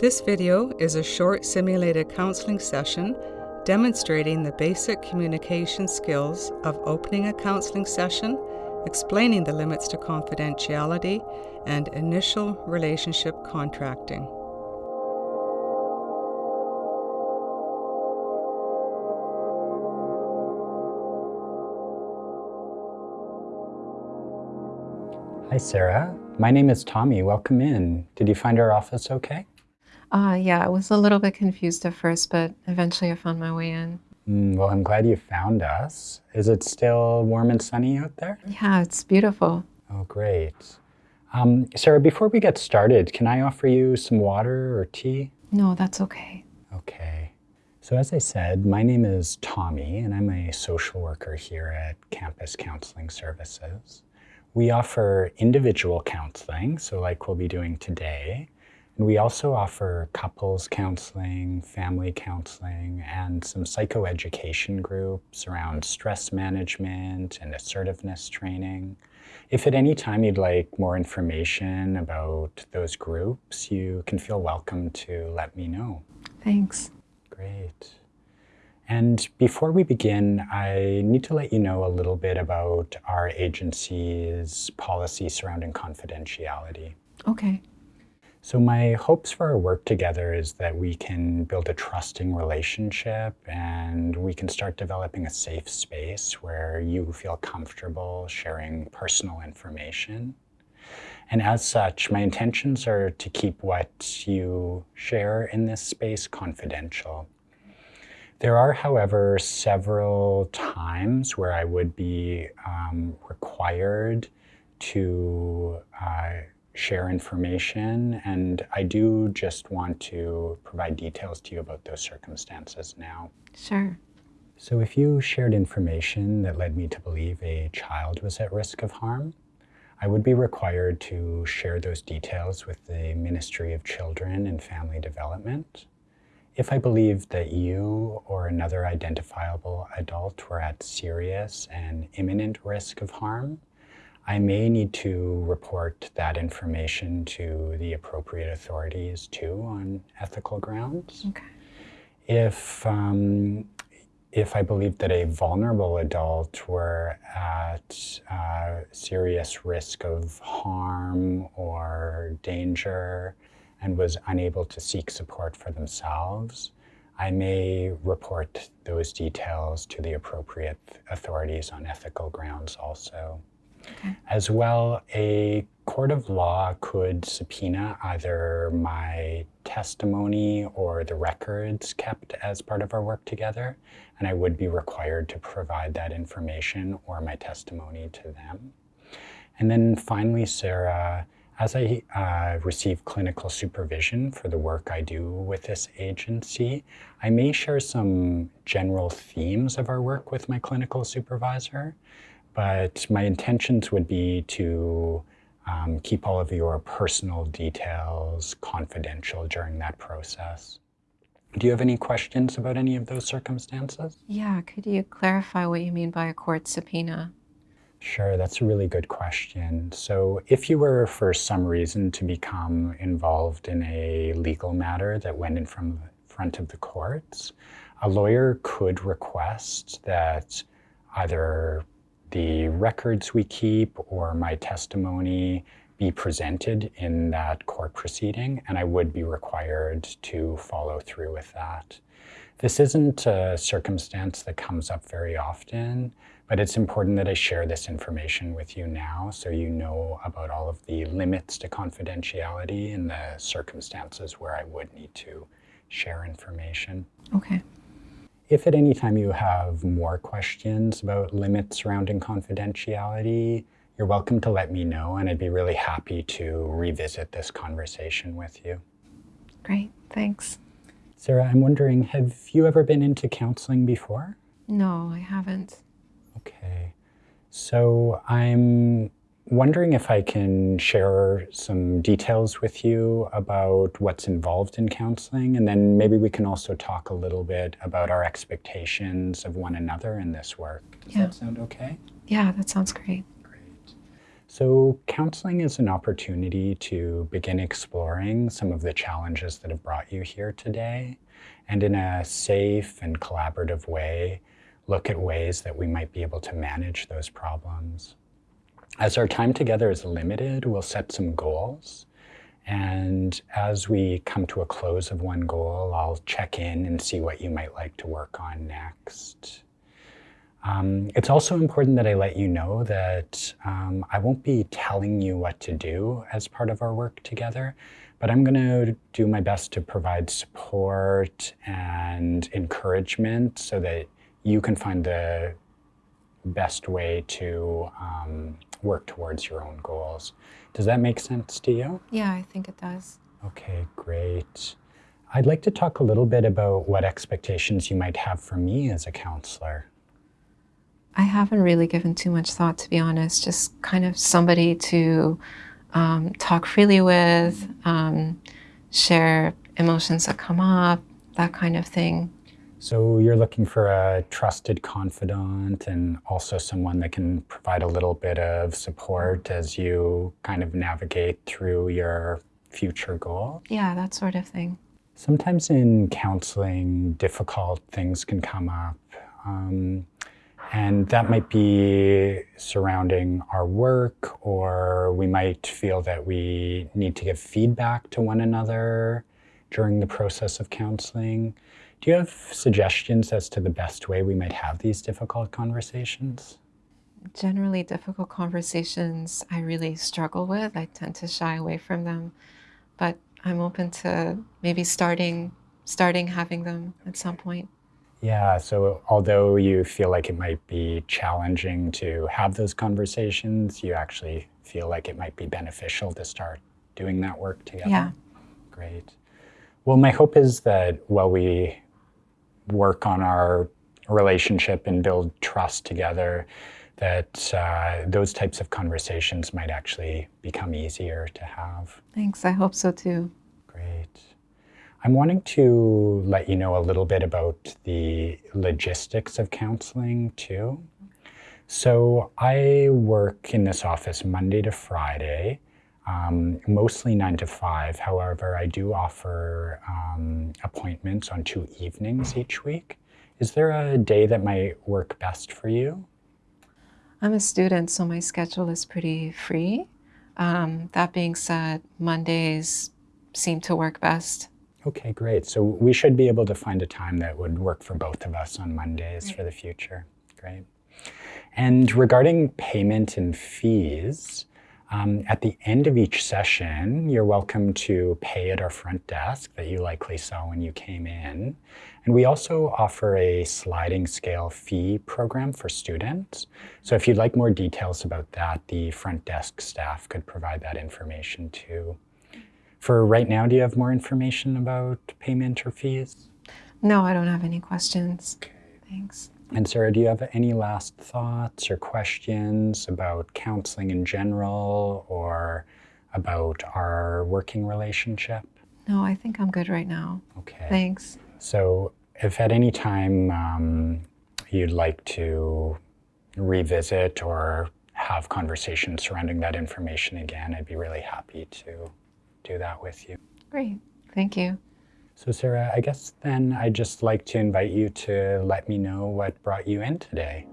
This video is a short simulated counseling session demonstrating the basic communication skills of opening a counseling session, explaining the limits to confidentiality, and initial relationship contracting. Hi, Sarah. My name is Tommy. Welcome in. Did you find our office okay? Uh, yeah, I was a little bit confused at first, but eventually I found my way in. Mm, well, I'm glad you found us. Is it still warm and sunny out there? Yeah, it's beautiful. Oh, great. Um, Sarah, before we get started, can I offer you some water or tea? No, that's okay. Okay. So as I said, my name is Tommy, and I'm a social worker here at Campus Counseling Services. We offer individual counseling, so like we'll be doing today. And we also offer couples counseling, family counseling, and some psychoeducation groups around stress management and assertiveness training. If at any time you'd like more information about those groups, you can feel welcome to let me know. Thanks. Great. And before we begin, I need to let you know a little bit about our agency's policy surrounding confidentiality. Okay. So my hopes for our work together is that we can build a trusting relationship and we can start developing a safe space where you feel comfortable sharing personal information. And as such, my intentions are to keep what you share in this space confidential. There are, however, several times where I would be um, required to uh, share information, and I do just want to provide details to you about those circumstances now. Sure. So if you shared information that led me to believe a child was at risk of harm, I would be required to share those details with the Ministry of Children and Family Development. If I believed that you or another identifiable adult were at serious and imminent risk of harm, I may need to report that information to the appropriate authorities too on ethical grounds. Okay. If, um, if I believe that a vulnerable adult were at uh, serious risk of harm or danger, and was unable to seek support for themselves, I may report those details to the appropriate authorities on ethical grounds also. Okay. As well, a court of law could subpoena either my testimony or the records kept as part of our work together, and I would be required to provide that information or my testimony to them. And then finally, Sarah, as I uh, receive clinical supervision for the work I do with this agency, I may share some general themes of our work with my clinical supervisor, but my intentions would be to um, keep all of your personal details confidential during that process. Do you have any questions about any of those circumstances? Yeah, could you clarify what you mean by a court subpoena? Sure, that's a really good question. So if you were for some reason to become involved in a legal matter that went in from front of the courts, a lawyer could request that either the records we keep or my testimony be presented in that court proceeding, and I would be required to follow through with that. This isn't a circumstance that comes up very often, but it's important that I share this information with you now so you know about all of the limits to confidentiality and the circumstances where I would need to share information. Okay. If at any time you have more questions about limits surrounding confidentiality, you're welcome to let me know and I'd be really happy to revisit this conversation with you. Great, thanks. Sarah, I'm wondering, have you ever been into counseling before? No, I haven't. Okay. So I'm wondering if I can share some details with you about what's involved in counseling, and then maybe we can also talk a little bit about our expectations of one another in this work. Does Yeah. that sound okay? Yeah, that sounds great. Great. So, counseling is an opportunity to begin exploring some of the challenges that have brought you here today, and in a safe and collaborative way, look at ways that we might be able to manage those problems. As our time together is limited, we'll set some goals. And as we come to a close of one goal, I'll check in and see what you might like to work on next. Um, it's also important that I let you know that um, I won't be telling you what to do as part of our work together, but I'm going to do my best to provide support and encouragement so that you can find the best way to um, work towards your own goals. Does that make sense to you? Yeah, I think it does. Okay, great. I'd like to talk a little bit about what expectations you might have for me as a counselor. I haven't really given too much thought, to be honest. Just kind of somebody to um, talk freely with, um, share emotions that come up, that kind of thing. So you're looking for a trusted confidant and also someone that can provide a little bit of support as you kind of navigate through your future goal? Yeah, that sort of thing. Sometimes in counseling, difficult things can come up. Um, and that might be surrounding our work, or we might feel that we need to give feedback to one another during the process of counseling. Do you have suggestions as to the best way we might have these difficult conversations? Generally, difficult conversations I really struggle with. I tend to shy away from them, but I'm open to maybe starting starting having them at some point. Yeah, so although you feel like it might be challenging to have those conversations, you actually feel like it might be beneficial to start doing that work together? Yeah. Great. Well, my hope is that while we work on our relationship and build trust together, that uh, those types of conversations might actually become easier to have. Thanks. I hope so too. Great. I'm wanting to let you know a little bit about the logistics of counseling too. So I work in this office Monday to Friday, um, mostly nine to five. However, I do offer um, appointments on two evenings each week. Is there a day that might work best for you? I'm a student, so my schedule is pretty free. Um, that being said, Mondays seem to work best. Okay, great. So we should be able to find a time that would work for both of us on Mondays right. for the future. Great. And regarding payment and fees, um, at the end of each session, you're welcome to pay at our front desk that you likely saw when you came in. And we also offer a sliding scale fee program for students. So if you'd like more details about that, the front desk staff could provide that information too. For right now, do you have more information about payment or fees? No, I don't have any questions. Okay. Thanks. And Sarah, do you have any last thoughts or questions about counseling in general or about our working relationship? No, I think I'm good right now. Okay. Thanks. So if at any time um, you'd like to revisit or have conversations surrounding that information again, I'd be really happy to do that with you. Great. Thank you. So Sarah, I guess then I'd just like to invite you to let me know what brought you in today.